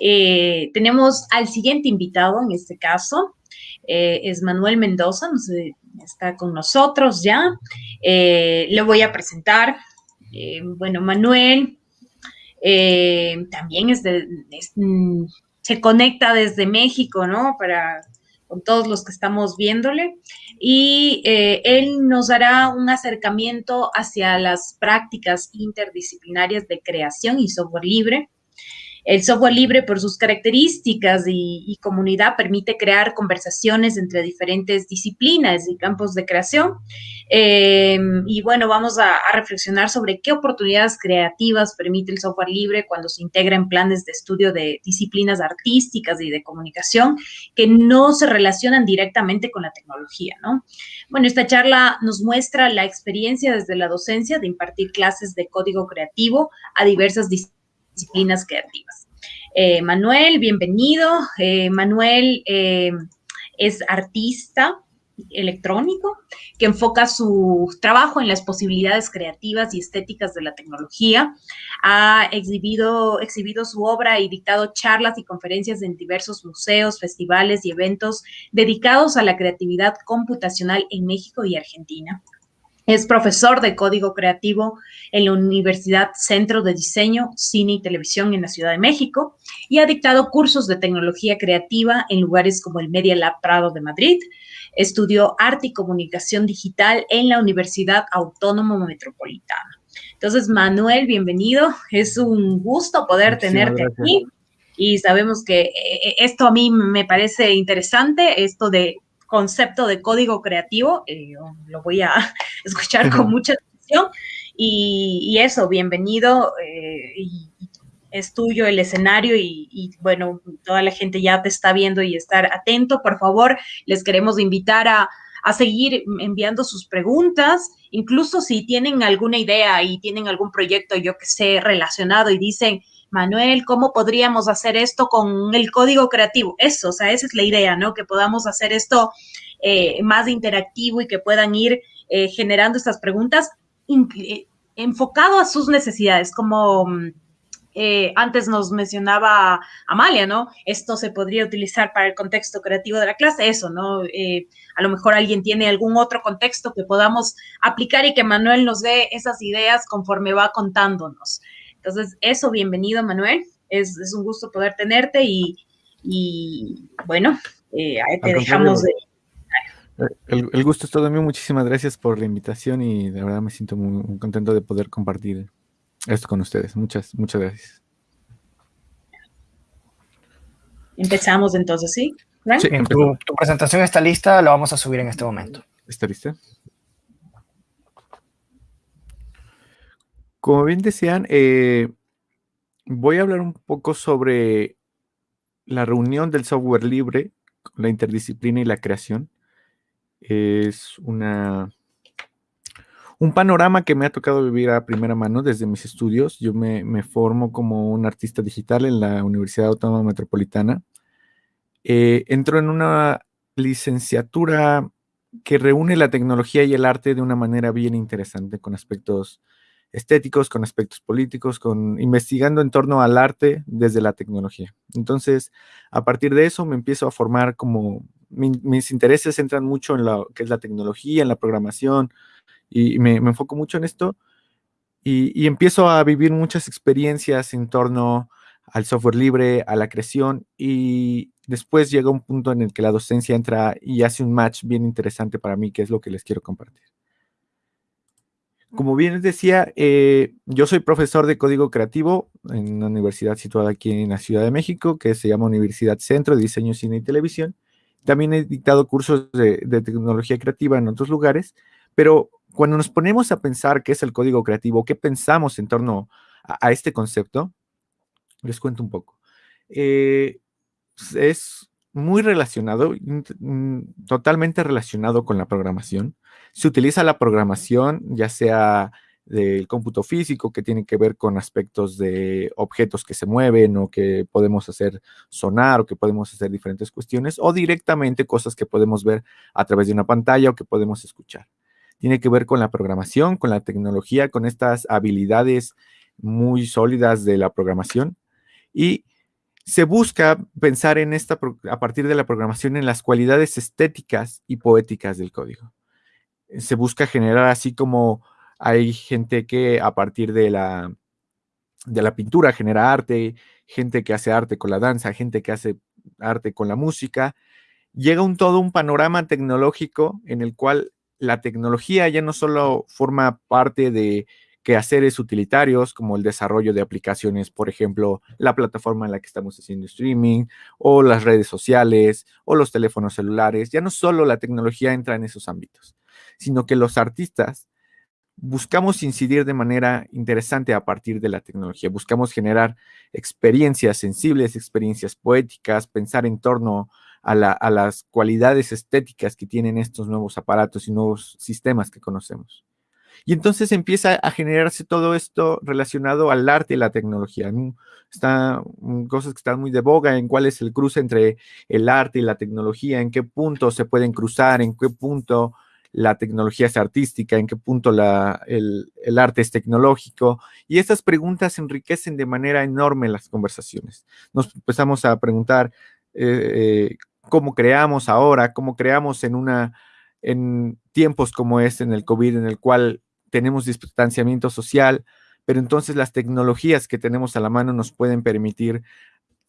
Eh, tenemos al siguiente invitado en este caso, eh, es Manuel Mendoza, está con nosotros ya. Eh, le voy a presentar. bueno, Manuel también mm, se conecta desde México, ¿no? Para con todos los que estamos viéndole. Y él nos dará un acercamiento hacia las prácticas interdisciplinarias de creación y software libre el software libre, por sus características y, comunidad, permite crear conversaciones entre diferentes disciplinas y campos de creación. Em, y bueno, vamos a, reflexionar sobre qué oportunidades creativas permite el software libre cuando se integra en planes de estudio de disciplinas artísticas y de comunicación que no se relacionan directamente con la tecnología, ¿no? Bueno, esta charla nos muestra la experiencia desde la docencia de impartir clases de código creativo a diversas disciplinas disciplinas creativas. Eh, Manuel, bienvenido. Eh, Manuel eh, es artista electrónico que enfoca su trabajo en las posibilidades creativas y estéticas de la tecnología. Ha exhibido, exhibido su obra y dictado charlas y conferencias en diversos museos, festivales y eventos dedicados a la creatividad computacional en México y Argentina. Es profesor de código creativo en la Universidad Centro de Diseño, Cine y Televisión en la Ciudad de México y ha dictado cursos de tecnología creativa en lugares como el Media Lab Prado de Madrid. Estudió arte y comunicación digital en la Universidad Autónoma Metropolitana. Entonces, Manuel, bienvenido. Es un gusto poder tenerte aquí. Y sabemos que eh, esto a mí me parece interesante, esto de concepto de código creativo, eh, lo voy a escuchar con mucha atención. Y, eso, bienvenido. Eh, y, es tuyo el escenario y, bueno, toda la gente ya te está viendo y estar atento. Por favor, les queremos invitar a, a seguir enviando sus preguntas, incluso si tienen alguna idea y tienen algún proyecto, yo que sé, relacionado y dicen, Manuel, ¿cómo podríamos hacer esto con el código creativo? Eso, o sea, esa es la idea, ¿no? Que podamos hacer esto eh, más interactivo y que puedan ir eh, generando estas preguntas eh, enfocado a sus necesidades, como mm, antes nos mencionaba Amalia, ¿no? Esto se podría utilizar para el contexto creativo de la clase, eso, ¿no? a lo mejor alguien tiene algún otro contexto que podamos aplicar y que Manuel nos dé esas ideas conforme va contándonos. Entonces, eso, bienvenido, Manuel. Es, un gusto poder tenerte y, bueno, eh, ahí te dejamos de... El, gusto es todo mío. Muchísimas gracias por la invitación y de verdad me siento muy, contento de poder compartir esto con ustedes. Muchas, muchas gracias. Empezamos entonces, ¿sí? Sí, tu, tu, presentación está lista, la vamos a subir en este momento. ¿Está lista? Como bien decían, eh, voy a hablar un poco sobre la reunión del software libre, la interdisciplina y la creación. Es una, un panorama que me ha tocado vivir a primera mano desde mis estudios. Yo me, formo como un artista digital en la Universidad Autónoma Metropolitana. Eh, entro en una licenciatura que reúne la tecnología y el arte de una manera bien interesante, con aspectos estéticos, con aspectos políticos, con investigando en torno al arte desde la tecnología. Entonces, a partir de eso me empiezo a formar como mis intereses entran mucho en lo que es la tecnología, en la programación, y me, enfoco mucho en esto, y, empiezo a vivir muchas experiencias en torno al software libre, a la creación, y después llega un punto en el que la docencia entra y hace un match bien interesante para mí, que es lo que les quiero compartir. Como bien les decía, eh, yo soy profesor de código creativo en una universidad situada aquí en la Ciudad de México, que se llama Universidad Centro de Diseño, Cine y Televisión. También he dictado cursos de, tecnología creativa en otros lugares, pero cuando nos ponemos a pensar qué es el código creativo, qué pensamos en torno a, este concepto, les cuento un poco. Eh, es muy relacionado, totalmente relacionado con la programación se utiliza la programación, ya sea del cómputo físico, que tiene que ver con aspectos de objetos que se mueven o que podemos hacer sonar o que podemos hacer diferentes cuestiones, o directamente cosas que podemos ver a través de una pantalla o que podemos escuchar. Tiene que ver con la programación, con la tecnología, con estas habilidades muy sólidas de la programación. Y se busca pensar en esta, a partir de la programación en las cualidades estéticas y poéticas del código. Se busca generar así como hay gente que a partir de la, de la pintura genera arte, gente que hace arte con la danza, gente que hace arte con la música. Llega un todo un panorama tecnológico en el cual la tecnología ya no solo forma parte de quehaceres utilitarios como el desarrollo de aplicaciones, por ejemplo, la plataforma en la que estamos haciendo streaming o las redes sociales o los teléfonos celulares. Ya no solo la tecnología entra en esos ámbitos, sino que los artistas buscamos incidir de manera interesante a partir de la tecnología. Buscamos generar experiencias sensibles, experiencias poéticas, pensar en torno a, las cualidades estéticas que tienen estos nuevos aparatos y nuevos sistemas que conocemos. Y entonces empieza a generarse todo esto relacionado al arte y la tecnología. Están cosas que están muy de boga en cuál es el cruce entre el arte y la tecnología, en qué punto se pueden cruzar, en qué punto la tecnología es artística, en qué punto el, arte es tecnológico. Y estas preguntas enriquecen de manera enorme las conversaciones. Nos empezamos a preguntar eh, eh, cómo creamos ahora, cómo creamos en una en tiempos como este, en el COVID, en el cual tenemos distanciamiento social, pero entonces las tecnologías que tenemos a la mano nos pueden permitir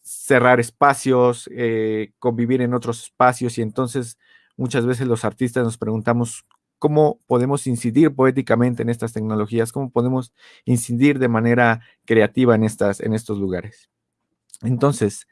cerrar espacios, eh, convivir en otros espacios y entonces muchas veces los artistas nos preguntamos cómo podemos incidir poéticamente en estas tecnologías, cómo podemos incidir de manera creativa en, estas, en estos lugares. Entonces,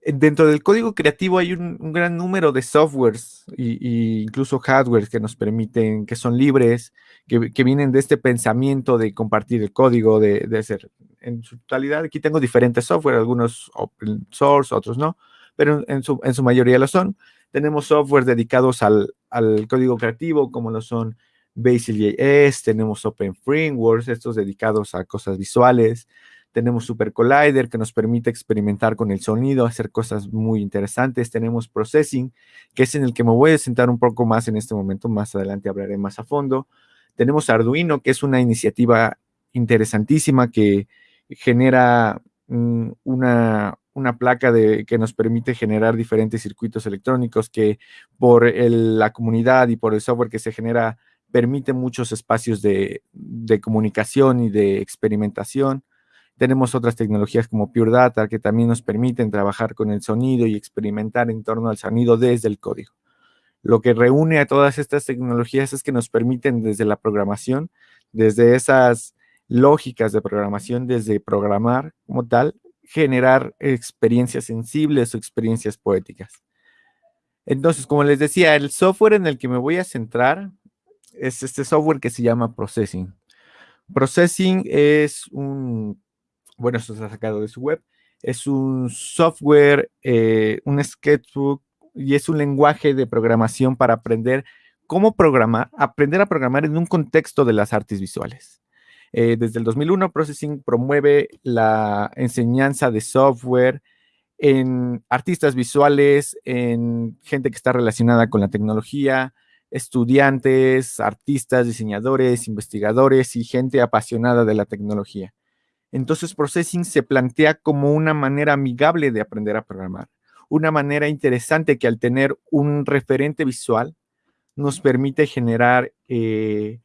dentro del código creativo hay un, gran número de softwares e incluso hardware que nos permiten, que son libres, que, vienen de este pensamiento de compartir el código, de, de, hacer en su totalidad. Aquí tengo diferentes software, algunos open source, otros no, pero en su, en su mayoría lo son. Tenemos software dedicados al, al código creativo, como lo son Basil.js, tenemos Open Frameworks, estos dedicados a cosas visuales, tenemos Super Collider que nos permite experimentar con el sonido, hacer cosas muy interesantes. Tenemos Processing, que es en el que me voy a sentar un poco más en este momento. Más adelante hablaré más a fondo. Tenemos Arduino, que es una iniciativa interesantísima que genera mm, una, una placa de, que nos permite generar diferentes circuitos electrónicos que por la comunidad y por el software que se genera permite muchos espacios de, de comunicación y de experimentación. Tenemos otras tecnologías como Pure Data que también nos permiten trabajar con el sonido y experimentar en torno al sonido desde el código. Lo que reúne a todas estas tecnologías es que nos permiten desde la programación, desde esas lógicas de programación, desde programar como tal, generar experiencias sensibles o experiencias poéticas. Entonces, como les decía, el software en el que me voy a centrar es este software que se llama Processing. Processing es un bueno, esto está sacado de su web, es un software, eh, un sketchbook y es un lenguaje de programación para aprender cómo programar, aprender a programar en un contexto de las artes visuales. Eh, desde el 2001, Processing promueve la enseñanza de software en artistas visuales, en gente que está relacionada con la tecnología, estudiantes, artistas, diseñadores, investigadores y gente apasionada de la tecnología. Entonces, Processing se plantea como una manera amigable de aprender a programar, una manera interesante que al tener un referente visual nos permite generar, eh,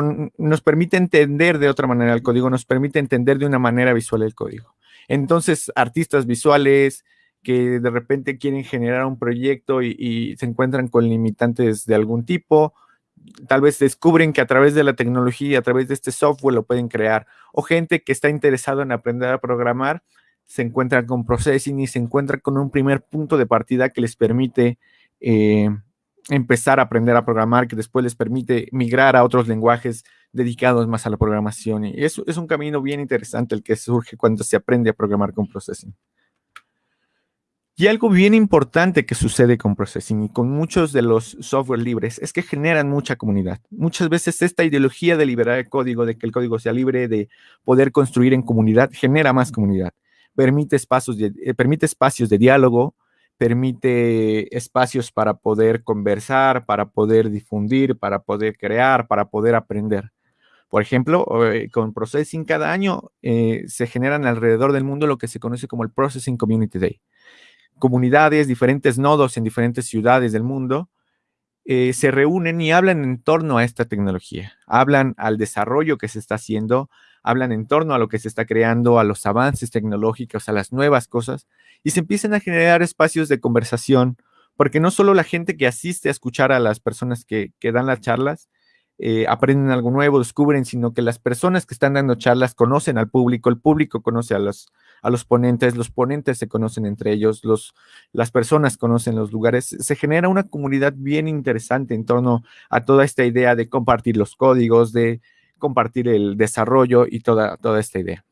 nos permite entender de otra manera el código, nos permite entender de una manera visual el código. Entonces, artistas visuales que de repente quieren generar un proyecto y se encuentran con limitantes de algún tipo, tal vez descubren que a través de la tecnología, a través de este software lo pueden crear. O gente que está interesado en aprender a programar, se encuentra con Processing y se encuentra con un primer punto de partida que les permite eh, empezar a aprender a programar, que después les permite migrar a otros lenguajes dedicados más a la programación. Y eso es un camino bien interesante el que surge cuando se aprende a programar con Processing. Y algo bien importante que sucede con Processing y con muchos de los software libres es que generan mucha comunidad. Muchas veces esta ideología de liberar el código, de que el código sea libre, de poder construir en comunidad, genera más comunidad. Permite espacios de, eh, permite espacios de diálogo, permite espacios para poder conversar, para poder difundir, para poder crear, para poder aprender. Por ejemplo, eh, con Processing cada año eh, se generan alrededor del mundo lo que se conoce como el Processing Community Day. Comunidades, diferentes nodos en diferentes ciudades del mundo eh, se reúnen y hablan en torno a esta tecnología. Hablan al desarrollo que se está haciendo, hablan en torno a lo que se está creando, a los avances tecnológicos, a las nuevas cosas, y se empiezan a generar espacios de conversación, porque no solo la gente que asiste a escuchar a las personas que, que dan las charlas, eh, aprenden algo nuevo, descubren, sino que las personas que están dando charlas conocen al público, el público conoce a los, a los ponentes, los ponentes se conocen entre ellos, los, las personas conocen los lugares. Se genera una comunidad bien interesante en torno a toda esta idea de compartir los códigos, de compartir el desarrollo y toda, toda esta idea.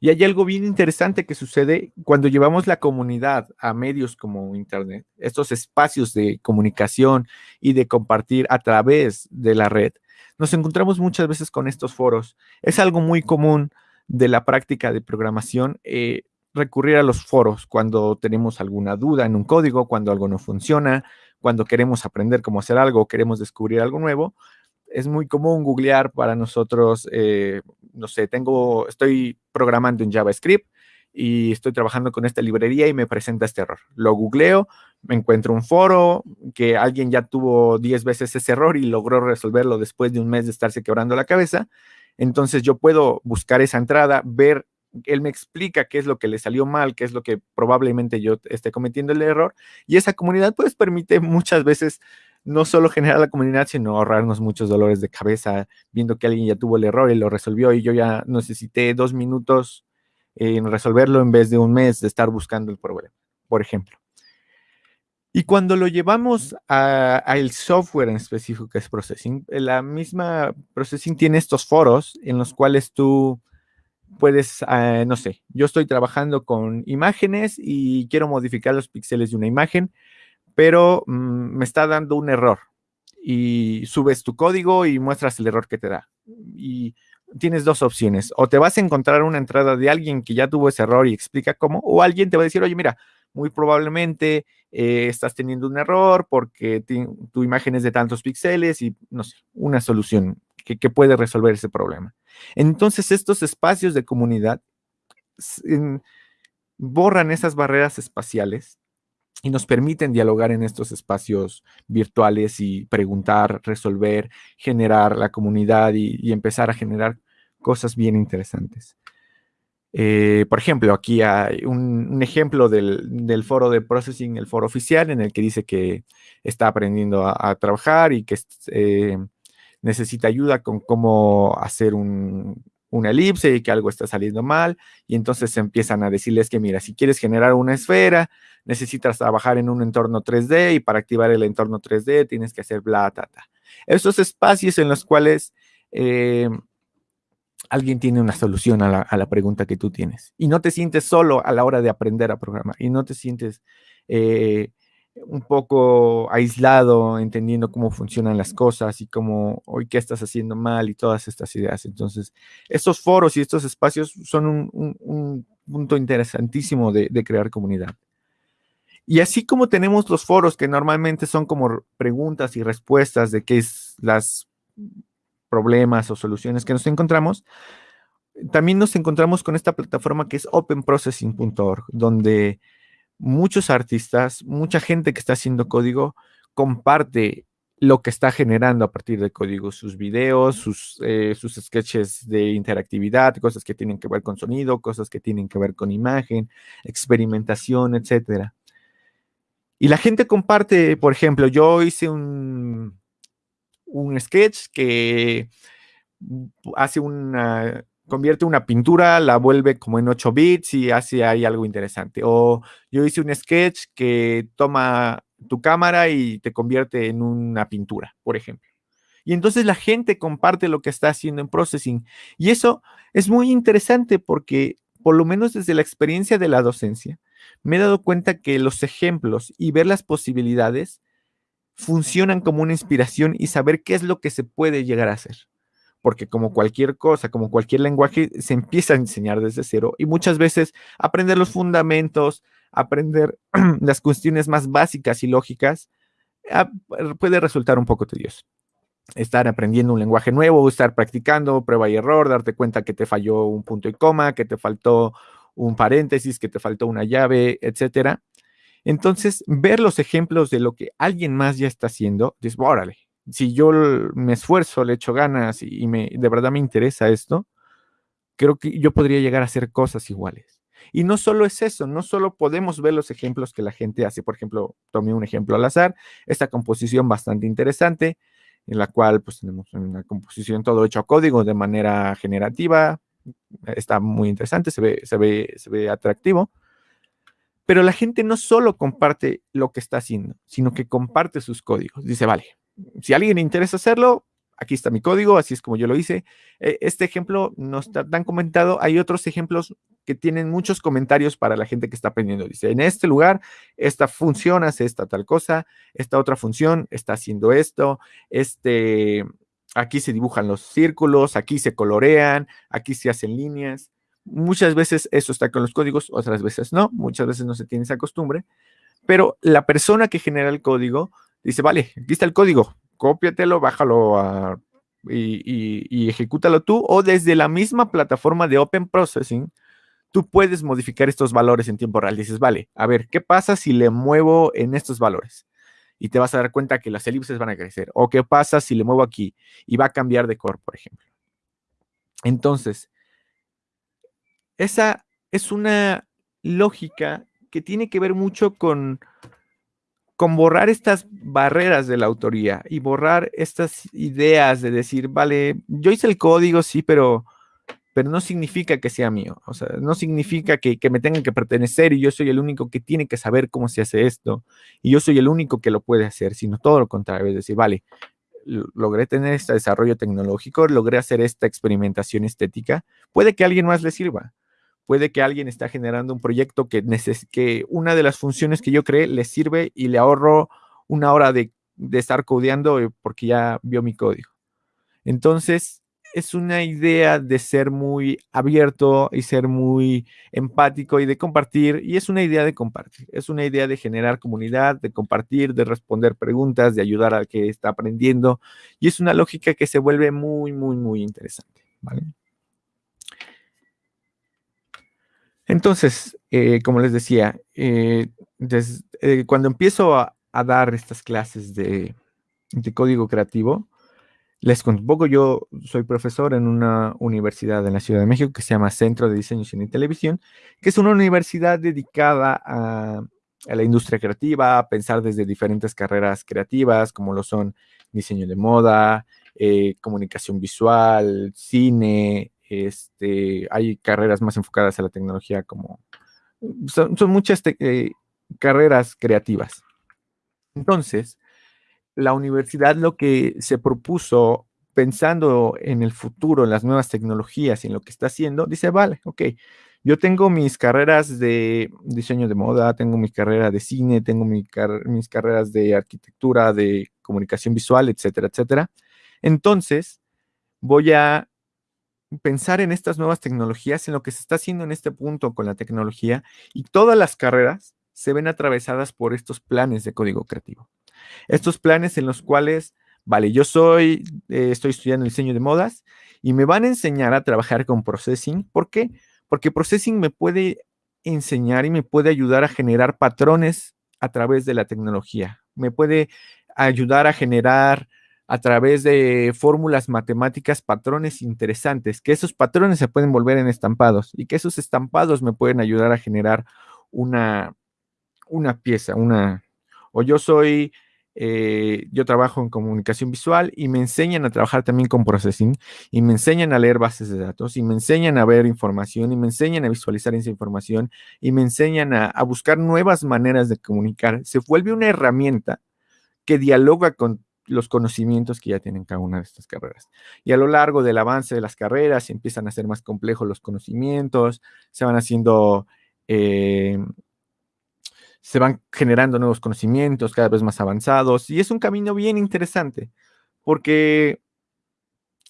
Y hay algo bien interesante que sucede cuando llevamos la comunidad a medios como Internet, estos espacios de comunicación y de compartir a través de la red. Nos encontramos muchas veces con estos foros. Es algo muy común de la práctica de programación eh, recurrir a los foros cuando tenemos alguna duda en un código, cuando algo no funciona, cuando queremos aprender cómo hacer algo, queremos descubrir algo nuevo es muy común googlear para nosotros, eh, no sé, tengo, estoy programando en JavaScript y estoy trabajando con esta librería y me presenta este error. Lo googleo, me encuentro un foro que alguien ya tuvo 10 veces ese error y logró resolverlo después de un mes de estarse quebrando la cabeza. Entonces yo puedo buscar esa entrada, ver, él me explica qué es lo que le salió mal, qué es lo que probablemente yo esté cometiendo el error. Y esa comunidad pues permite muchas veces no solo generar la comunidad, sino ahorrarnos muchos dolores de cabeza viendo que alguien ya tuvo el error y lo resolvió y yo ya necesité dos minutos en resolverlo en vez de un mes de estar buscando el problema, por ejemplo. Y cuando lo llevamos al software en específico que es Processing, la misma Processing tiene estos foros en los cuales tú puedes, ah, no sé, yo estoy trabajando con imágenes y quiero modificar los píxeles de una imagen pero mm, me está dando un error. Y subes tu código y muestras el error que te da. Y tienes dos opciones. O te vas a encontrar una entrada de alguien que ya tuvo ese error y explica cómo, o alguien te va a decir, oye, mira, muy probablemente eh, estás teniendo un error porque tu imagen es de tantos píxeles y, no sé, una solución que, puede resolver ese problema. Entonces, estos espacios de comunidad borran esas barreras espaciales y nos permiten dialogar en estos espacios virtuales y preguntar, resolver, generar la comunidad y, empezar a generar cosas bien interesantes. Eh, por ejemplo, aquí hay un, ejemplo del, foro de processing, el foro oficial, en el que dice que está aprendiendo a, trabajar y que eh, necesita ayuda con cómo hacer un, una elipse y que algo está saliendo mal, y entonces empiezan a decirles que, mira, si quieres generar una esfera, necesitas trabajar en un entorno 3D y para activar el entorno 3D tienes que hacer bla, ta, ta. Estos espacios en los cuales eh, alguien tiene una solución a la, pregunta que tú tienes y no te sientes solo a la hora de aprender a programar y no te sientes... Eh, un poco aislado, entendiendo cómo funcionan las cosas y cómo hoy qué estás haciendo mal y todas estas ideas. Entonces, estos foros y estos espacios son un, punto interesantísimo de, crear comunidad. Y así como tenemos los foros que normalmente son como preguntas y respuestas de qué es las problemas o soluciones que nos encontramos, también nos encontramos con esta plataforma que es openprocessing.org, donde muchos artistas, mucha gente que está haciendo código comparte lo que está generando a partir de código, sus videos, sus, eh, sus sketches de interactividad, cosas que tienen que ver con sonido, cosas que tienen que ver con imagen, experimentación, etc. Y la gente comparte, por ejemplo, yo hice un, un sketch que hace una convierte una pintura, la vuelve como en 8 bits y hace ahí algo interesante. O yo hice un sketch que toma tu cámara y te convierte en una pintura, por ejemplo. Y entonces la gente comparte lo que está haciendo en processing. Y eso es muy interesante porque, por lo menos desde la experiencia de la docencia, me he dado cuenta que los ejemplos y ver las posibilidades funcionan como una inspiración y saber qué es lo que se puede llegar a hacer porque como cualquier cosa, como cualquier lenguaje, se empieza a enseñar desde cero y muchas veces aprender los fundamentos, aprender las cuestiones más básicas y lógicas, ah, puede resultar un poco tedioso. estar aprendiendo un lenguaje nuevo, estar practicando, prueba y error, darte cuenta que te falló un punto y coma, que te faltó un paréntesis, que te faltó una llave, etcétera. Entonces, ver los ejemplos de lo que alguien más ya está haciendo, dices, órale, si yo me esfuerzo, le echo ganas y, me, de verdad me interesa esto, creo que yo podría llegar a hacer cosas iguales. Y no solo es eso, no solo podemos ver los ejemplos que la gente hace. Por ejemplo, tomé un ejemplo al azar, esta composición bastante interesante, en la cual pues tenemos una composición todo hecho a código de manera generativa, está muy interesante, se ve, se ve, se ve atractivo. Pero la gente no solo comparte lo que está haciendo, sino que comparte sus códigos. Dice, vale, si a alguien le interesa hacerlo, aquí está mi código, así es como yo lo hice. E, este ejemplo no está tan comentado. Hay otros ejemplos que tienen muchos comentarios para la gente que está aprendiendo. Dice, en este lugar, esta función hace esta tal cosa, esta otra función está haciendo esto, este, aquí se dibujan los círculos, aquí se colorean, aquí se hacen líneas. Muchas veces eso está con los códigos, otras veces no, muchas veces no se tiene esa costumbre, pero la persona que genera el código dice, vale, aquí está el código, cópiatelo, bájalo y, y, ejecútalo tú, o desde la misma plataforma de Open Processing, tú puedes modificar estos valores en tiempo real. Dices, vale, a ver, ¿qué pasa si le muevo en estos valores? Y te vas a dar cuenta que las elipses van a crecer. O qué pasa si le muevo aquí y va a cambiar de color, por ejemplo. Entonces, esa es una lógica que tiene que ver mucho con con borrar estas barreras de la autoría y borrar estas ideas de decir, vale, yo hice el código, sí, pero, pero no significa que sea mío. O sea, no significa que, me tenga que pertenecer y yo soy el único que tiene que saber cómo se hace esto y yo soy el único que lo puede hacer, sino todo lo contrario, es decir, vale, logré tener este desarrollo tecnológico, logré hacer esta experimentación estética, puede que a alguien más le sirva puede que alguien está generando un proyecto que, que una de las funciones que yo creé le sirve y le ahorro una hora de, de estar codeando eh, porque ya vio mi código. Entonces, es una idea de ser muy abierto y ser muy empático y de compartir, y es una idea de compartir, es una idea de generar comunidad, de compartir, de responder preguntas, de ayudar al que está aprendiendo, y es una lógica que se vuelve muy, muy, muy interesante. ¿vale? Entonces, eh, como les decía, eh, eh, cuando empiezo a, dar estas clases de, código creativo, les poco, yo soy profesor en una universidad en la Ciudad de México que se llama Centro de Diseño, Cine y Televisión, que es una universidad dedicada a, a la industria creativa, a pensar desde diferentes carreras creativas, como lo son diseño de moda, comunicación visual, cine, este, hay carreras más enfocadas a la tecnología como... Son, muchas eh, carreras creativas. Entonces, la universidad lo que se propuso pensando en el futuro, en las nuevas tecnologías y en lo que está haciendo, dice, vale, ok, yo tengo mis carreras de diseño de moda, tengo mi carrera de cine, tengo mis carreras de arquitectura, de comunicación visual, etcétera, etcétera. Entonces, voy a pensar en estas nuevas tecnologías, en lo que se está haciendo en este punto con la tecnología y todas las carreras se ven atravesadas por estos planes de código creativo. Estos planes en los cuales, vale, yo soy, eh, estoy estudiando diseño de modas y me van a enseñar a trabajar con processing. ¿Por qué? Porque processing me puede enseñar y me puede ayudar a generar patrones a través de la tecnología. Me puede ayudar a generar a través de fórmulas matemáticas patrones interesantes, que esos patrones se pueden volver en estampados y que esos estampados me pueden ayudar a generar una, una pieza, una... O yo soy, eh, yo trabajo en comunicación visual y me enseñan a trabajar también con processing y me enseñan a leer bases de datos y me enseñan a ver información y me enseñan a visualizar esa información y me enseñan a, a buscar nuevas maneras de comunicar. Se vuelve una herramienta que dialoga con los conocimientos que ya tienen cada una de estas carreras. Y a lo largo del avance de las carreras empiezan a ser más complejos los conocimientos, se van haciendo, eh, se van generando nuevos conocimientos cada vez más avanzados y es un camino bien interesante porque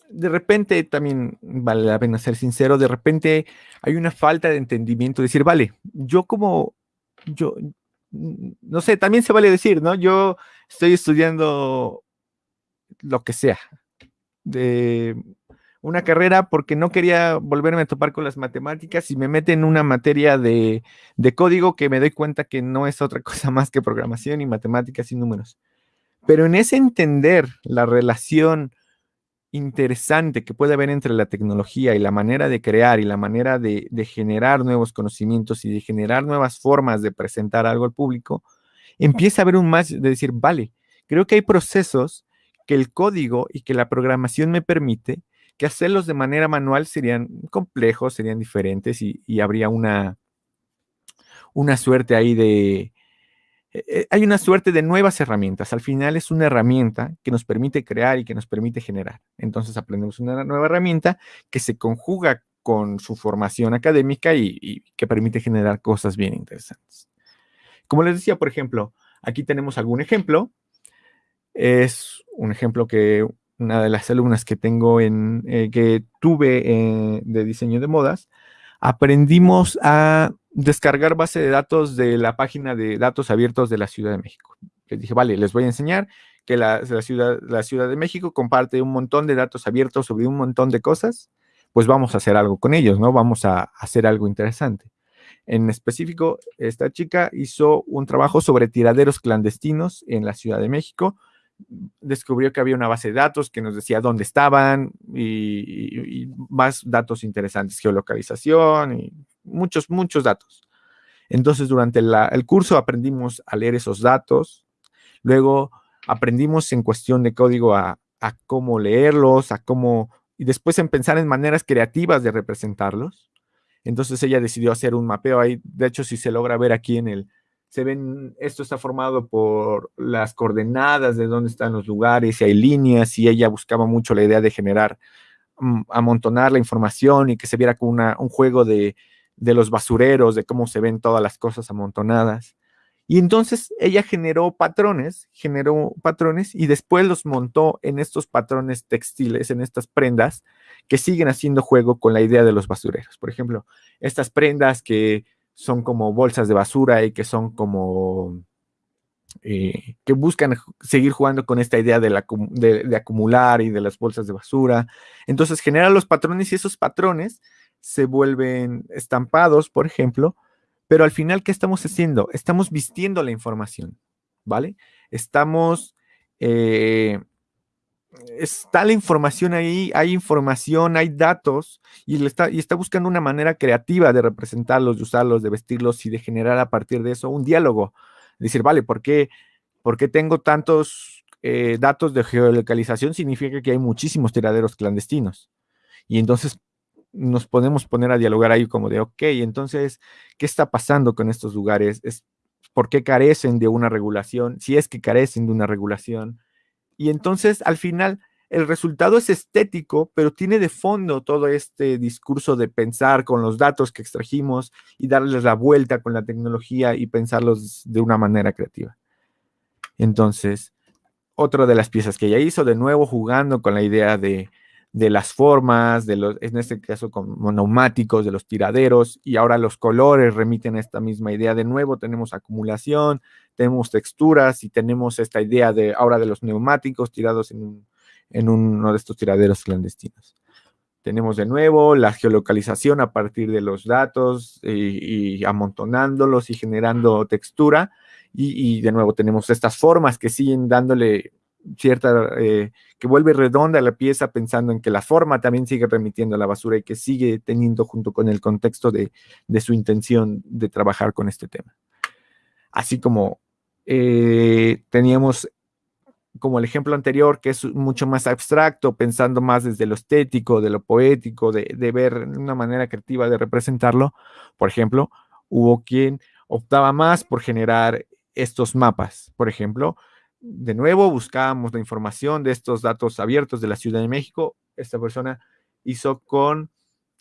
de repente también vale la pena ser sincero, de repente hay una falta de entendimiento, decir, vale, yo como, yo, no sé, también se vale decir, ¿no? Yo estoy estudiando lo que sea, de una carrera porque no quería volverme a topar con las matemáticas y me mete en una materia de, de, código que me doy cuenta que no es otra cosa más que programación y matemáticas y números. Pero en ese entender la relación interesante que puede haber entre la tecnología y la manera de crear y la manera de, de generar nuevos conocimientos y de generar nuevas formas de presentar algo al público, empieza a haber un más de decir, vale, creo que hay procesos que el código y que la programación me permite que hacerlos de manera manual serían complejos, serían diferentes y, y habría una, una suerte ahí de, eh, eh, hay una suerte de nuevas herramientas. Al final es una herramienta que nos permite crear y que nos permite generar. Entonces aprendemos una nueva herramienta que se conjuga con su formación académica y, que permite generar cosas bien interesantes. Como les decía, por ejemplo, aquí tenemos algún ejemplo. Es un ejemplo que una de las alumnas que tengo en, eh, que tuve de diseño de modas, aprendimos a descargar base de datos de la página de datos abiertos de la Ciudad de México. Les dije, vale, les voy a enseñar que la, ciudad, la Ciudad de México comparte un montón de datos abiertos sobre un montón de cosas, pues vamos a hacer algo con ellos, ¿no? Vamos a hacer algo interesante. En específico, esta chica hizo un trabajo sobre tiraderos clandestinos en la Ciudad de México. Descubrió que había una base de datos que nos decía dónde estaban y, más datos interesantes, geolocalización y muchos, muchos datos. Entonces, durante el curso aprendimos a leer esos datos, luego aprendimos en cuestión de código a, cómo leerlos, a cómo, y después en pensar en maneras creativas de representarlos. Entonces ella decidió hacer un mapeo ahí, de hecho si se logra ver aquí en el, se ven, esto está formado por las coordenadas de dónde están los lugares y hay líneas y ella buscaba mucho la idea de generar, mm, amontonar la información y que se viera como un juego de, de los basureros, de cómo se ven todas las cosas amontonadas. Y entonces ella generó patrones, generó patrones y después los montó en estos patrones textiles, en estas prendas que siguen haciendo juego con la idea de los basureros. Por ejemplo, estas prendas que son como bolsas de basura y que son como... Eh, que buscan seguir jugando con esta idea de, la, de acumular y de las bolsas de basura. Entonces genera los patrones y esos patrones se vuelven estampados, por ejemplo, pero al final, ¿qué estamos haciendo? Estamos vistiendo la información, ¿vale? Estamos, eh, está la información ahí, hay información, hay datos, y, está, y está buscando una manera creativa de representarlos, de usarlos, de vestirlos y de generar a partir de eso un diálogo. Decir, vale, ¿por qué, por qué tengo tantos eh, datos de geolocalización? Significa que hay muchísimos tiraderos clandestinos. Y entonces, nos podemos poner a dialogar ahí como de, ok, entonces, ¿qué está pasando con estos lugares? ¿Es, ¿Por qué carecen de una regulación? Si es que carecen de una regulación. Y entonces, al final, el resultado es estético, pero tiene de fondo todo este discurso de pensar con los datos que extrajimos y darles la vuelta con la tecnología y pensarlos de una manera creativa. Entonces, otra de las piezas que ella hizo, de nuevo jugando con la idea de, de las formas, de los, en este caso con neumáticos, de los tiraderos, y ahora los colores remiten a esta misma idea. De nuevo tenemos acumulación, tenemos texturas y tenemos esta idea de ahora de los neumáticos tirados en, uno de estos tiraderos clandestinos. Tenemos de nuevo la geolocalización a partir de los datos y, amontonándolos y generando textura. Y, de nuevo tenemos estas formas que siguen dándole cierta, eh, que vuelve redonda la pieza pensando en que la forma también sigue remitiendo a la basura y que sigue teniendo junto con el contexto de, su intención de trabajar con este tema. Así como eh, teníamos como el ejemplo anterior, que es mucho más abstracto, pensando más desde lo estético, de lo poético, de, de ver una manera creativa de representarlo. Por ejemplo, hubo quien optaba más por generar estos mapas. Por ejemplo, de nuevo buscábamos la información de estos datos abiertos de la Ciudad de México. Esta persona hizo con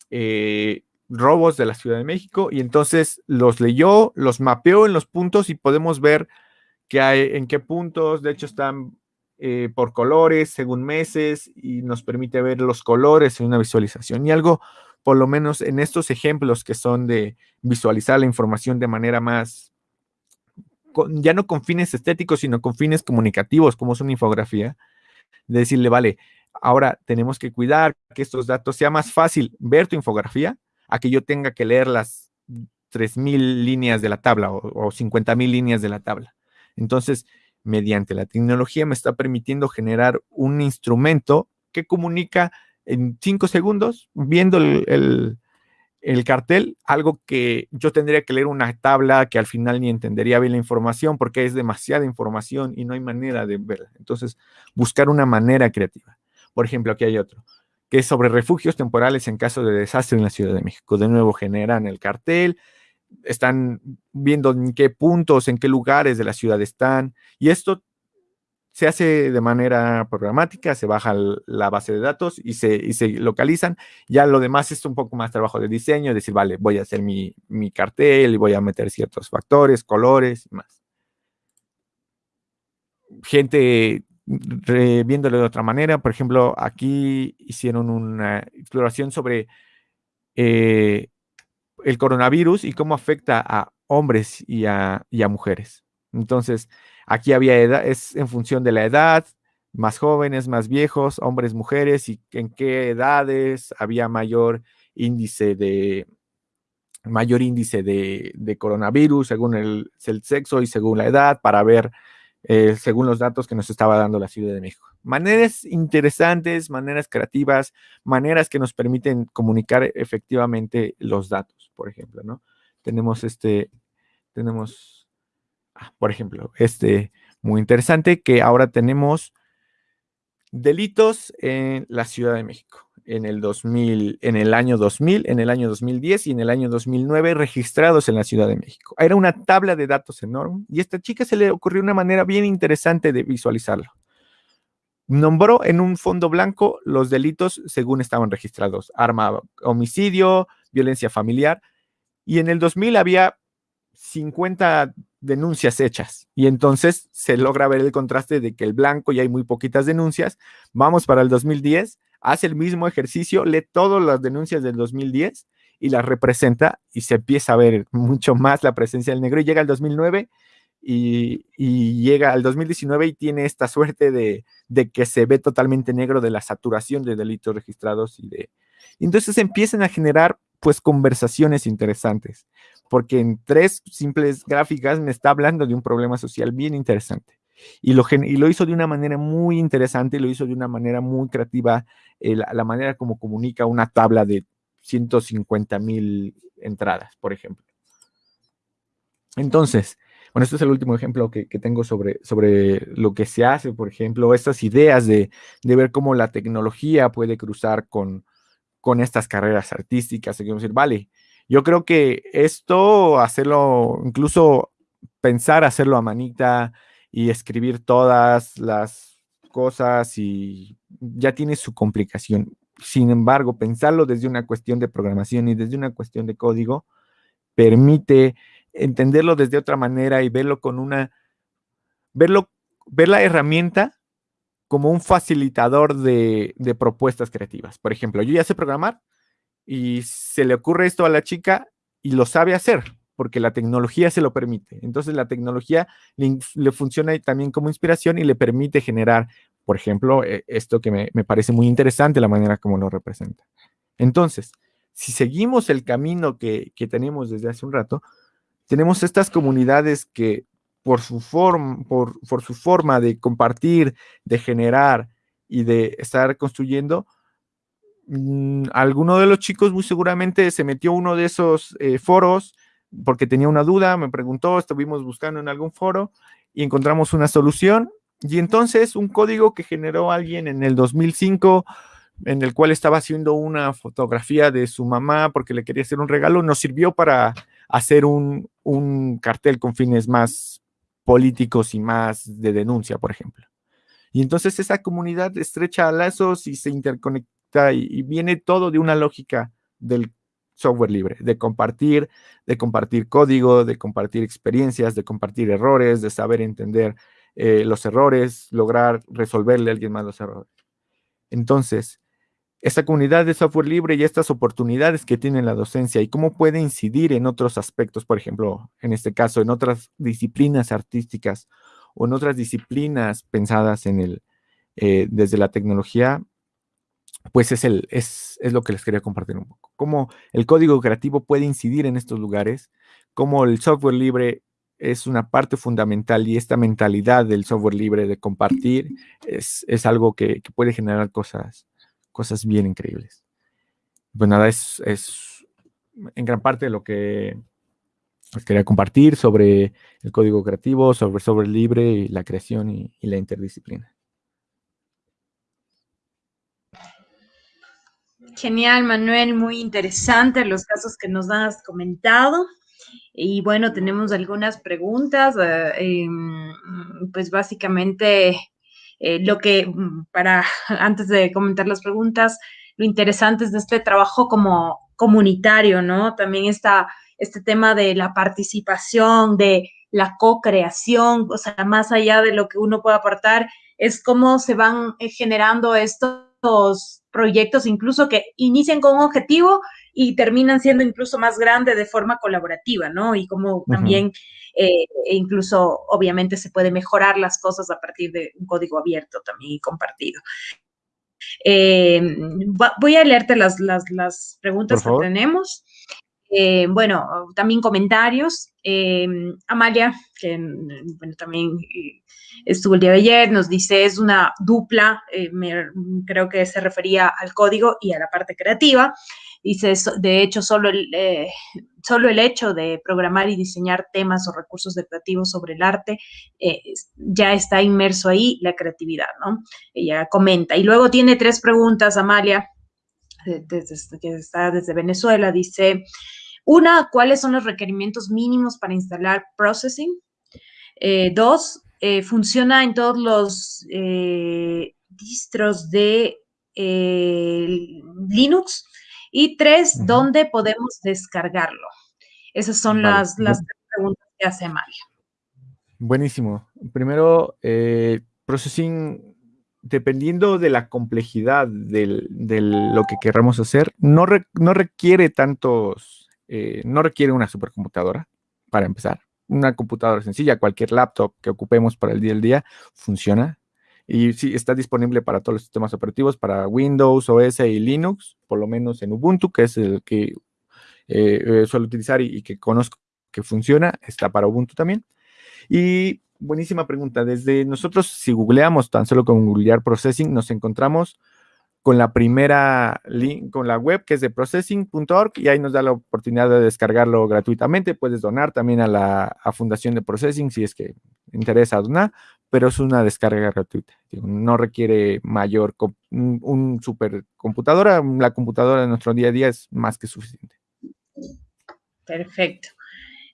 eh, robos de la Ciudad de México y entonces los leyó, los mapeó en los puntos y podemos ver que hay, en qué puntos, de hecho están eh, por colores, según meses, y nos permite ver los colores en una visualización. Y algo, por lo menos en estos ejemplos que son de visualizar la información de manera más ya no con fines estéticos, sino con fines comunicativos, como es una infografía, de decirle, vale, ahora tenemos que cuidar que estos datos sea más fácil ver tu infografía a que yo tenga que leer las 3.000 líneas de la tabla o, o 50.000 líneas de la tabla. Entonces, mediante la tecnología me está permitiendo generar un instrumento que comunica en cinco segundos, viendo el, cartel, algo que yo tendría que leer una tabla que al final ni entendería bien la información porque es demasiada información y no hay manera de verla. Entonces, buscar una manera creativa. Por ejemplo, aquí hay otro, que es sobre refugios temporales en caso de desastre en la Ciudad de México. De nuevo, generan el cartel, están viendo en qué puntos, en qué lugares de la ciudad están, y esto se hace de manera programática, se baja la base de datos y se, se, localizan. Ya lo demás es un poco más trabajo de diseño, decir, vale, voy a hacer mi, cartel y voy a meter ciertos factores, colores y más. Gente viéndolo de otra manera, por ejemplo, aquí hicieron una exploración sobre eh, el coronavirus y cómo afecta a hombres y a, mujeres. Entonces, aquí había edad, es en función de la edad, más jóvenes, más viejos, hombres, mujeres, y en qué edades había mayor índice de mayor índice de, coronavirus según el, sexo y según la edad para ver eh, según los datos que nos estaba dando la Ciudad de México. Maneras interesantes, maneras creativas, maneras que nos permiten comunicar efectivamente los datos, por ejemplo, ¿no? Tenemos este, tenemos, por ejemplo, este muy interesante que ahora tenemos delitos en la Ciudad de México en el 2000, en el año 2000, en el año 2010 y en el año 2009 registrados en la Ciudad de México. Era una tabla de datos enorme y a esta chica se le ocurrió una manera bien interesante de visualizarlo. Nombró en un fondo blanco los delitos según estaban registrados, arma, homicidio, violencia familiar, y en el 2000 había 50 denuncias hechas. Y entonces se logra ver el contraste de que el blanco ya hay muy poquitas denuncias. Vamos para el 2010 hace el mismo ejercicio, lee todas las denuncias del 2010 y las representa y se empieza a ver mucho más la presencia del negro y llega al 2009 y, llega al 2019 y tiene esta suerte de, que se ve totalmente negro de la saturación de delitos registrados y de... entonces empiezan a generar pues conversaciones interesantes, porque en tres simples gráficas me está hablando de un problema social bien interesante. Y lo, y lo hizo de una manera muy interesante, lo hizo de una manera muy creativa, eh, la, manera como comunica una tabla de 150 mil entradas, por ejemplo. Entonces, bueno, este es el último ejemplo que, tengo sobre, sobre lo que se hace, por ejemplo, estas ideas de, de ver cómo la tecnología puede cruzar con, con estas carreras artísticas. Y decir, vale, yo creo que esto, hacerlo, incluso pensar hacerlo a manita, y escribir todas las cosas y ya tiene su complicación. Sin embargo, pensarlo desde una cuestión de programación y desde una cuestión de código permite entenderlo desde otra manera y verlo con una, verlo, ver la herramienta como un facilitador de, propuestas creativas. Por ejemplo, yo ya sé programar y se le ocurre esto a la chica y lo sabe hacer porque la tecnología se lo permite. Entonces la tecnología le, funciona también como inspiración y le permite generar, por ejemplo, eh, esto que me, parece muy interesante, la manera como lo representa. Entonces, si seguimos el camino que, tenemos desde hace un rato, tenemos estas comunidades que por su, forma, por, por su forma de compartir, de generar y de estar construyendo, mm, alguno de los chicos muy seguramente se metió uno de esos eh, foros porque tenía una duda, me preguntó, estuvimos buscando en algún foro y encontramos una solución. Y entonces un código que generó alguien en el 2005, en el cual estaba haciendo una fotografía de su mamá porque le quería hacer un regalo, nos sirvió para hacer un, un cartel con fines más políticos y más de denuncia, por ejemplo. Y entonces esa comunidad estrecha lazos y se interconecta y, viene todo de una lógica del software libre, de compartir, de compartir código, de compartir experiencias, de compartir errores, de saber entender eh, los errores, lograr resolverle a alguien más los errores. Entonces, esta comunidad de software libre y estas oportunidades que tiene la docencia y cómo puede incidir en otros aspectos, por ejemplo, en este caso, en otras disciplinas artísticas o en otras disciplinas pensadas en el, eh, desde la tecnología, pues es, el, es, es, lo que les quería compartir un poco. Cómo el código creativo puede incidir en estos lugares, cómo el software libre es una parte fundamental y esta mentalidad del software libre de compartir es, es algo que, que, puede generar cosas, cosas bien increíbles. Pues nada, es, es en gran parte lo que les quería compartir sobre el código creativo, sobre software libre, y la creación y, la interdisciplina. Genial, Manuel, muy interesante los casos que nos has comentado. Y bueno, tenemos algunas preguntas. Eh, pues básicamente eh, lo que, mm, para antes de comentar las preguntas, lo interesante es de este trabajo como comunitario, ¿no? También está este tema de la participación, de la co-creación, o sea, más allá de lo que uno puede aportar, es cómo se van eh, generando estos proyectos incluso que inician con un objetivo y terminan siendo incluso más grandes de forma colaborativa, ¿no? Y como también eh, e incluso obviamente se puede mejorar las cosas a partir de un código abierto también y compartido. Eh, voy a leerte las, las, las preguntas que tenemos. Eh, bueno, también comentarios. Eh, Amalia, que bueno, también eh, estuvo el día de ayer, nos dice, es una dupla, me, creo que se refería al código y a la parte creativa. Dice, de hecho, solo el, solo el hecho de programar y diseñar temas o recursos creativos sobre el arte, ya está inmerso ahí la creatividad, ¿no? Ella comenta. Y luego tiene tres preguntas, Amalia, desde, que está desde Venezuela, dice, una, ¿cuáles son los requerimientos mínimos para instalar Processing? Eh, dos, eh, ¿funciona en todos los eh, distros de Linux? Y tres, ¿dónde podemos descargarlo? Esas son las, las preguntas que hace Mario. Buenísimo. Primero, Processing dependiendo de la complejidad de lo que queramos hacer, no, no requiere tantos eh, no requiere una supercomputadora, para empezar. Una computadora sencilla, cualquier laptop que ocupemos para el día al día, funciona. Y sí, está disponible para todos los sistemas operativos, para Windows, OS y Linux, por lo menos en Ubuntu, que es el que eh, eh, suelo utilizar y, que conozco que funciona, está para Ubuntu también. Y buenísima pregunta. Desde nosotros, si googleamos tan solo con googlear processing, nos encontramos con la primera link, con la web que es de processing.org y ahí nos da la oportunidad de descargarlo gratuitamente. Puedes donar también a la Fundación de Processing si es que interesa donar, pero es una descarga gratuita. No requiere mayor, un, un supercomputadora. La computadora de nuestro día a día es más que suficiente. Perfecto.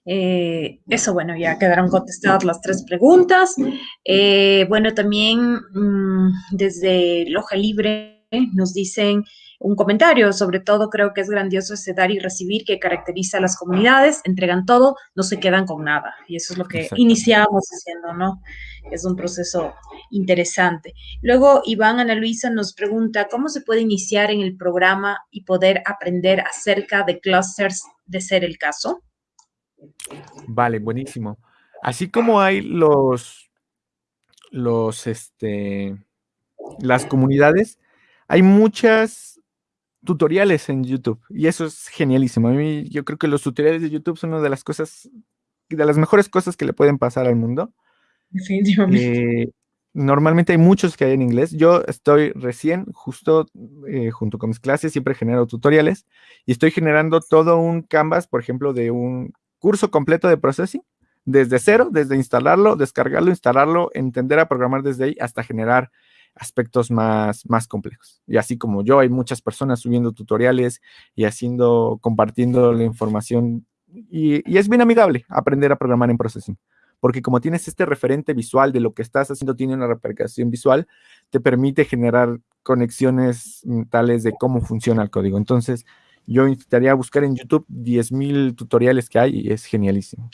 Eh, eso, bueno, ya quedaron contestadas las tres preguntas. Eh, bueno, también mmm, desde Loja Libre nos dicen un comentario, sobre todo creo que es grandioso ese dar y recibir que caracteriza a las comunidades, entregan todo, no se quedan con nada. Y eso es lo que iniciamos haciendo, ¿no? Es un proceso interesante. Luego, Iván Ana Luisa nos pregunta, ¿cómo se puede iniciar en el programa y poder aprender acerca de clusters de ser el caso? Vale, buenísimo. Así como hay los, los, este, las comunidades, hay muchas tutoriales en YouTube y eso es genialísimo. A mí yo creo que los tutoriales de YouTube son una de las cosas, de las mejores cosas que le pueden pasar al mundo. Definitivamente. Eh, normalmente hay muchos que hay en inglés. Yo estoy recién, justo eh, junto con mis clases, siempre genero tutoriales y estoy generando todo un canvas, por ejemplo, de un curso completo de processing, desde cero, desde instalarlo, descargarlo, instalarlo, entender a programar desde ahí hasta generar aspectos más, más complejos. Y así como yo, hay muchas personas subiendo tutoriales y haciendo, compartiendo la información. Y, y, es bien amigable aprender a programar en Processing, porque como tienes este referente visual de lo que estás haciendo, tiene una repercusión visual, te permite generar conexiones tales de cómo funciona el código. Entonces, yo intentaría buscar en YouTube 10.000 tutoriales que hay y es genialísimo.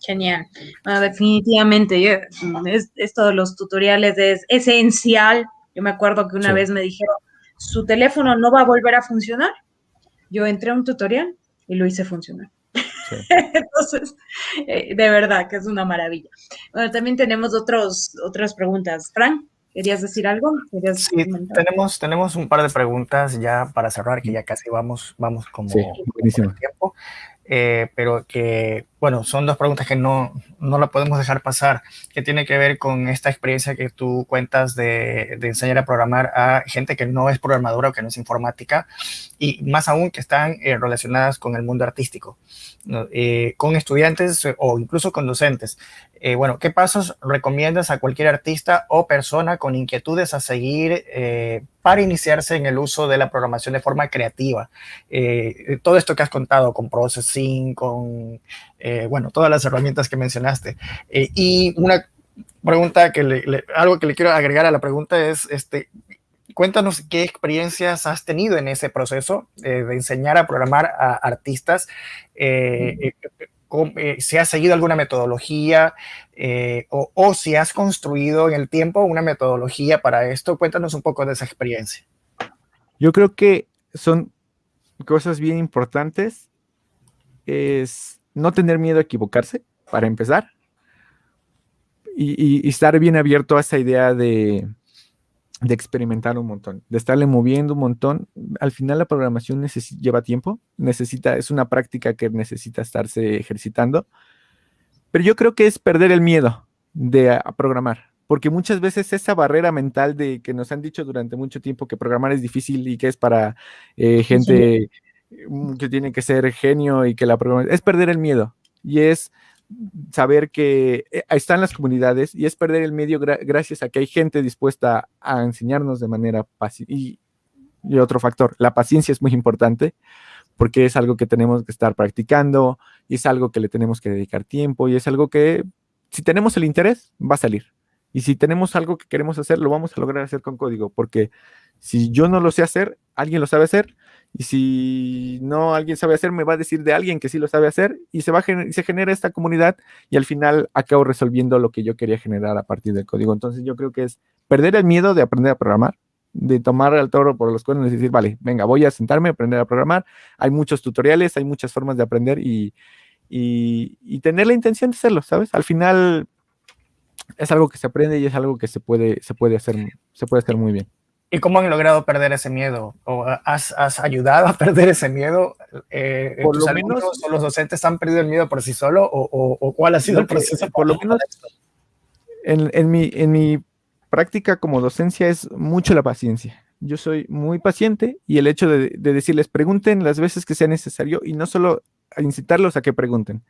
Genial. Bueno, definitivamente, esto de los tutoriales es esencial. Yo me acuerdo que una sí. vez me dijeron, su teléfono no va a volver a funcionar. Yo entré a un tutorial y lo hice funcionar. Sí. Entonces, eh, de verdad que es una maravilla. Bueno, también tenemos otros, otras preguntas. Frank, ¿Querías decir algo? sí, tenemos, tenemos un par de preguntas ya para cerrar, que ya casi vamos, vamos como, sí, tiempo. Eh, pero que, bueno, son dos preguntas que no, no la podemos dejar pasar, que tiene que ver con esta experiencia que tú cuentas de, de, enseñar a programar a gente que no es programadora o que no es informática, y más aún que están eh, relacionadas con el mundo artístico, eh, con estudiantes o incluso con docentes. Eh, bueno, ¿qué pasos recomiendas a cualquier artista o persona con inquietudes a seguir eh, para iniciarse en el uso de la programación de forma creativa? Eh, todo esto que has contado con Processing, con, bueno, todas las herramientas que mencionaste. y una pregunta que algo que le quiero agregar a la pregunta es, este, cuéntanos qué experiencias has tenido en ese proceso de enseñar a programar a artistas. Eh, si has seguido alguna metodología eh, o, si has construido en el tiempo una metodología para esto. Cuéntanos un poco de esa experiencia. Yo creo que son cosas bien importantes. Es no tener miedo a equivocarse, para empezar. y estar bien abierto a esa idea de, de experimentar un montón, de estarle moviendo un montón. Al final la programación lleva tiempo, necesita, es una práctica que necesita estarse ejercitando, pero yo creo que es perder el miedo de programar, porque muchas veces esa barrera mental de que nos han dicho durante mucho tiempo que programar es difícil y que es para eh, gente que tiene que ser genio y que la programación es perder el miedo y es saber que eh, están las comunidades y es perder el medio gracias a que hay gente dispuesta a enseñarnos de manera fácil. Y, otro factor, la paciencia es muy importante porque es algo que tenemos que estar practicando y es algo que le tenemos que dedicar tiempo y es algo que si tenemos el interés va a salir. Y si tenemos algo que queremos hacer, lo vamos a lograr hacer con código, porque si yo no lo sé hacer, alguien lo sabe hacer y si no alguien sabe hacer, me va a decir de alguien que sí lo sabe hacer y se, va se genera esta comunidad y al final acabo resolviendo lo que yo quería generar a partir del código. Entonces yo creo que es perder el miedo de aprender a programar, de tomar al toro por los cuernos y decir, vale, venga, voy a sentarme a aprender a programar. Hay muchos tutoriales, hay muchas formas de aprender y, y tener la intención de hacerlo, ¿sabes? Al final es algo que se aprende y es algo que se puede, se puede, hacer, se puede hacer muy bien. ¿Y cómo han logrado perder ese miedo? ¿O has, has ayudado a perder ese miedo? Eh, por lo menos, o los docentes han perdido el miedo por sí solo? ¿O, o, cuál ha sido el proceso? Por lo menos en, en, mi, en mi práctica como docencia es mucho la paciencia. Yo soy muy paciente y el hecho de, de decirles pregunten las veces que sea necesario y no solo incitarlos a que pregunten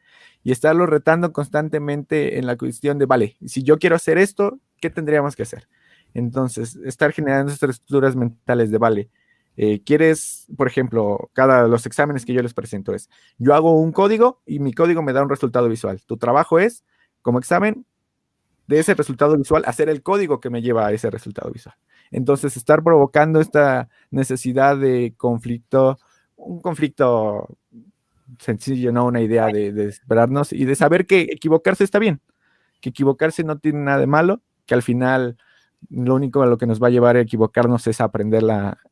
y estarlos retando constantemente en la cuestión de, vale, si yo quiero hacer esto, ¿qué tendríamos que hacer? Entonces, estar generando estas estructuras mentales de, vale, eh, quieres, por ejemplo, cada los exámenes que yo les presento es, yo hago un código y mi código me da un resultado visual. Tu trabajo es, como examen, de ese resultado visual, hacer el código que me lleva a ese resultado visual. Entonces, estar provocando esta necesidad de conflicto, un conflicto sencillo, no una idea de, de esperarnos y de saber que equivocarse está bien, que equivocarse no tiene nada de malo, que al final lo único a lo que nos va a llevar a equivocarnos es aprender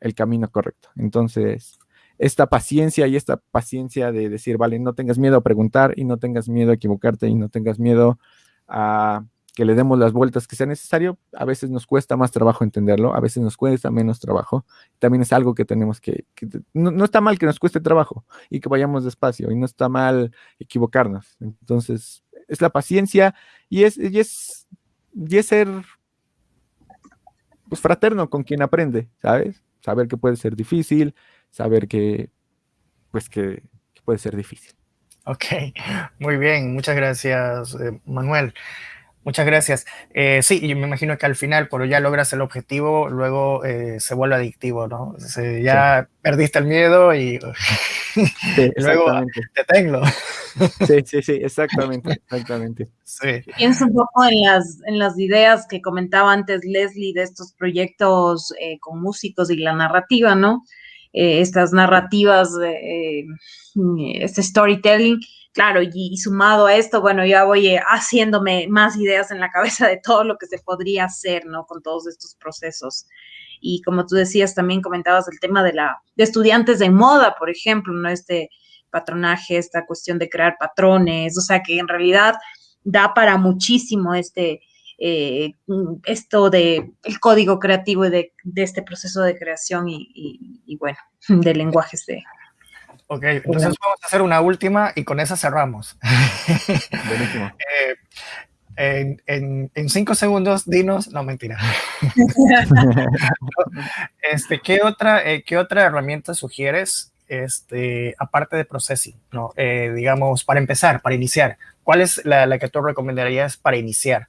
el camino correcto. Entonces, esta paciencia y esta paciencia de decir, vale, no tengas miedo a preguntar y no tengas miedo a equivocarte y no tengas miedo a que le demos las vueltas que sea necesario, a veces nos cuesta más trabajo entenderlo, a veces nos cuesta menos trabajo. También es algo que tenemos que, no, está mal que nos cueste trabajo y que vayamos despacio y no está mal equivocarnos. Entonces, es la paciencia y es, y es, y es ser pues fraterno con quien aprende, ¿sabes? Saber que puede ser difícil, saber que, pues que, puede ser difícil. Ok, muy bien, muchas gracias, eh, Manuel. Muchas gracias. Eh, sí, yo me imagino que al final, pero ya logras el objetivo, luego eh, se vuelve adictivo, ¿no? ya perdiste el miedo y, luego te tengo. Sí, sí, sí, exactamente, exactamente. Sí. Pienso un poco en las, en las ideas que comentaba antes Leslie de estos proyectos eh, con músicos y la narrativa, ¿no? estas narrativas, este storytelling claro, y, sumado a esto, bueno, ya voy eh, haciéndome más ideas en la cabeza de todo lo que se podría hacer, ¿no? Con todos estos procesos. Y como tú decías, también comentabas el tema de la de estudiantes de moda, por ejemplo, ¿no? Este patronaje, esta cuestión de crear patrones, o sea, que en realidad da para muchísimo este, eh, esto de el código creativo de, de este proceso de creación y, bueno, de lenguajes de... Ok, entonces vamos a hacer una última y con esa cerramos. Buenísimo. Eh, en, en, cinco segundos, dinos, no mentira. este, ¿qué, otra, eh, ¿Qué otra herramienta sugieres este, aparte de processing, ¿no? Eh, digamos, para empezar, para iniciar, ¿cuál es la, que tú recomendarías para iniciar?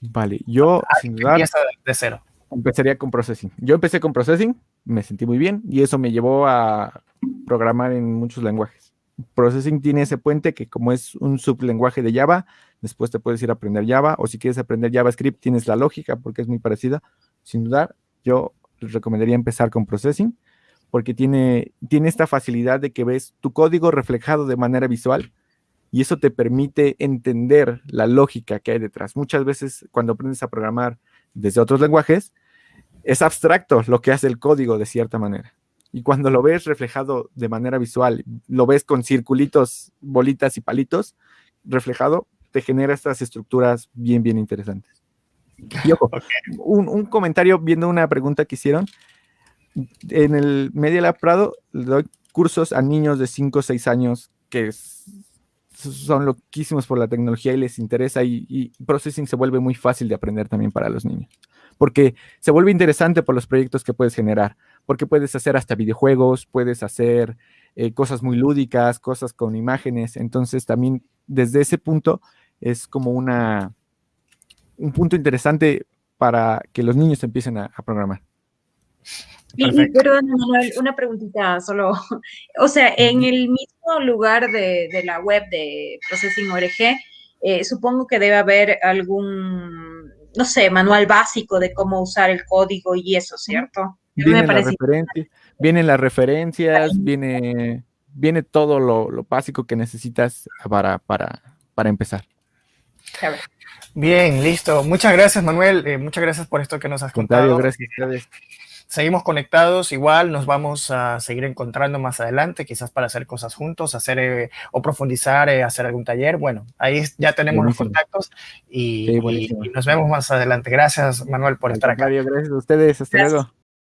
Vale, yo ah, sin de cero. Empezaría con processing. Yo empecé con processing, me sentí muy bien y eso me llevó a programar en muchos lenguajes. Processing tiene ese puente que como es un sublenguaje de Java, después te puedes ir a aprender Java o si quieres aprender JavaScript tienes la lógica porque es muy parecida. Sin duda, yo les recomendaría empezar con processing porque tiene, tiene esta facilidad de que ves tu código reflejado de manera visual y eso te permite entender la lógica que hay detrás. Muchas veces cuando aprendes a programar desde otros lenguajes, es abstracto lo que hace el código de cierta manera. Y cuando lo ves reflejado de manera visual, lo ves con circulitos, bolitas y palitos reflejado, te genera estas estructuras bien, bien interesantes. Y ojo, un, un, comentario viendo una pregunta que hicieron en el Media Lab Prado le doy cursos a niños de 5 o 6 años que son loquísimos por la tecnología y les interesa y, processing se vuelve muy fácil de aprender también para los niños. Porque se vuelve interesante por los proyectos que puedes generar, porque puedes hacer hasta videojuegos, puedes hacer eh, cosas muy lúdicas, cosas con imágenes. Entonces también desde ese punto es como una, un punto interesante para que los niños empiecen a programar. Y, perdón, Manuel, una preguntita solo. O sea, en el mismo lugar de, la web de Processing ORG, eh, supongo que debe haber algún, no sé, manual básico de cómo usar el código y eso, ¿cierto? Vienen, las, referencias, viene, viene todo lo, básico que necesitas para, para, para empezar. Bien, listo. Muchas gracias, Manuel. Eh, muchas gracias por esto que nos has contado. Gracias, gracias seguimos conectados, igual nos vamos a seguir encontrando más adelante, quizás para hacer cosas juntos, hacer eh, o profundizar, eh, hacer algún taller. Bueno, ahí ya tenemos los contactos y, nos vemos más adelante. Gracias, Manuel, por estar acá. Gracias a ustedes. Hasta luego.